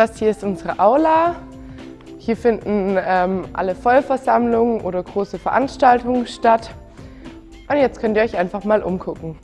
Das hier ist unsere Aula. Hier finden ähm, alle Vollversammlungen oder große Veranstaltungen statt. Und jetzt könnt ihr euch einfach mal umgucken.